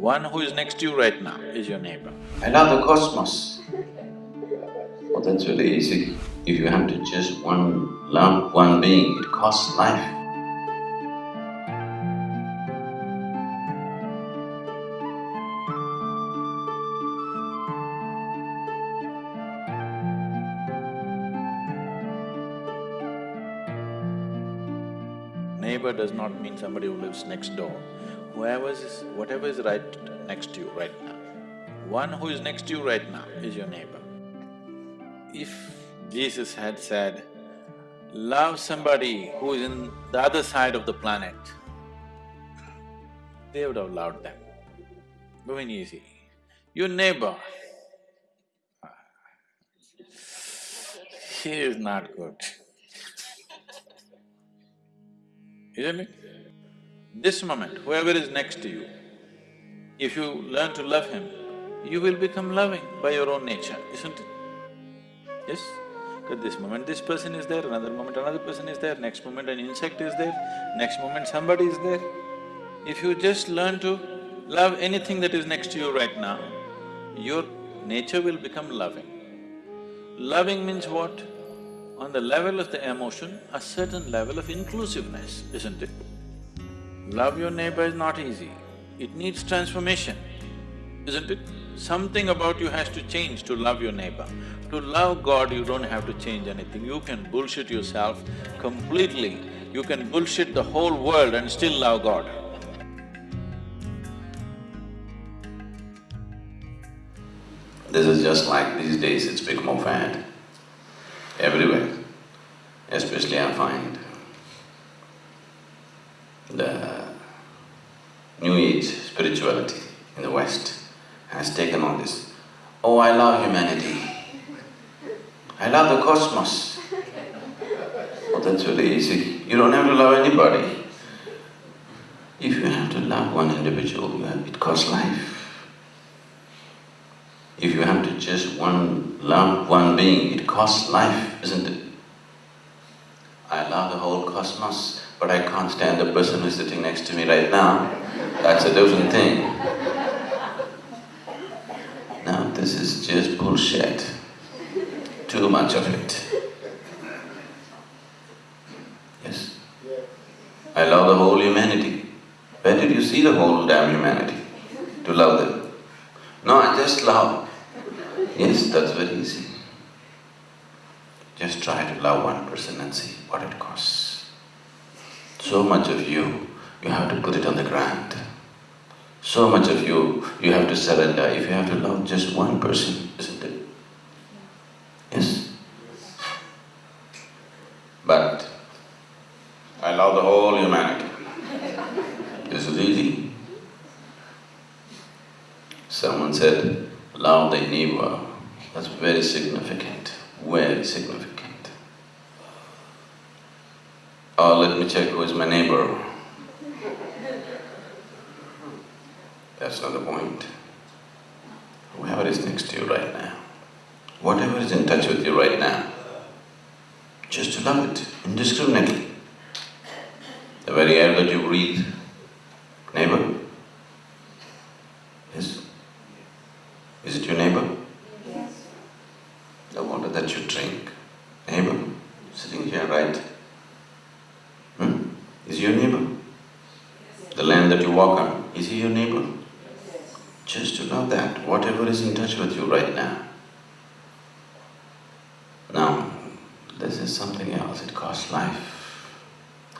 One who is next to you right now is your neighbor. I love the cosmos. Well, that's really easy. If you have to just one love one being, it costs life. Neighbor does not mean somebody who lives next door. Whoever is… whatever is right next to you right now, one who is next to you right now is your neighbor. If Jesus had said, love somebody who is in the other side of the planet, they would have loved them. Very easy. Your neighbor, he is not good. Isn't it? This moment, whoever is next to you, if you learn to love him, you will become loving by your own nature, isn't it? Yes? At this moment this person is there, another moment another person is there, next moment an insect is there, next moment somebody is there. If you just learn to love anything that is next to you right now, your nature will become loving. Loving means what? On the level of the emotion, a certain level of inclusiveness, isn't it? Love your neighbor is not easy, it needs transformation, isn't it? Something about you has to change to love your neighbor. To love God, you don't have to change anything, you can bullshit yourself completely. You can bullshit the whole world and still love God. This is just like these days it's become a fad everywhere, especially I find the New Age spirituality in the West has taken on this, oh, I love humanity, I love the cosmos. Oh, that's really easy, you don't have to love anybody. If you have to love one individual, uh, it costs life. If you have to just one love one being, it costs life, isn't it? I love the whole cosmos, but I can't stand the person who's sitting next to me right now. That's a different thing. Now this is just bullshit. Too much of it. Yes? I love the whole humanity. Where did you see the whole damn humanity? To love them? No, I just love. Yes, that's very easy. Just try to love one person and see what it costs. So much of you, you have to put it on the ground. So much of you, you have to surrender if you have to love just one person, isn't it? Yes? But I love the whole humanity. Is easy. Someone said, love the neighbor. That's very significant, very significant. Oh, let me check who is my neighbor. That's not the point. Whoever is next to you right now, whatever is in touch with you right now, just to love it indiscriminately. The very air that you breathe, neighbor? Yes? Is it your neighbor? Yes. The water that you drink, neighbor, sitting here, right? Hmm? Is he your neighbor? The land that you walk on, is he your neighbor? Just to know that, whatever is in touch with you right now. Now, this is something else, it costs life,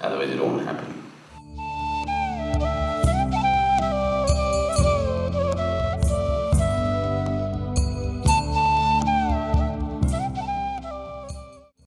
otherwise it won't happen.